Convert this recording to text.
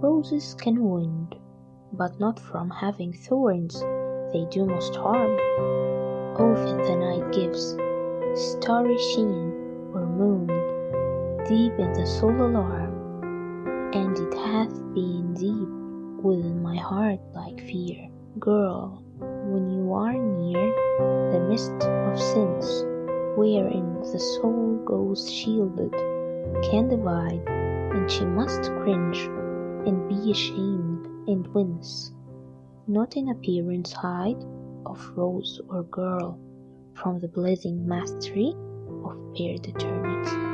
Roses can wound, but not from having thorns, they do most harm. Often the night gives starry sheen or moon, deep in the soul alarm, and it hath been deep within my heart like fear. Girl, when you are near the mist of sins, wherein the soul goes shielded, can divide, and she must cringe ashamed and wince, not in appearance hide of rose or girl from the blazing mastery of paired eternity.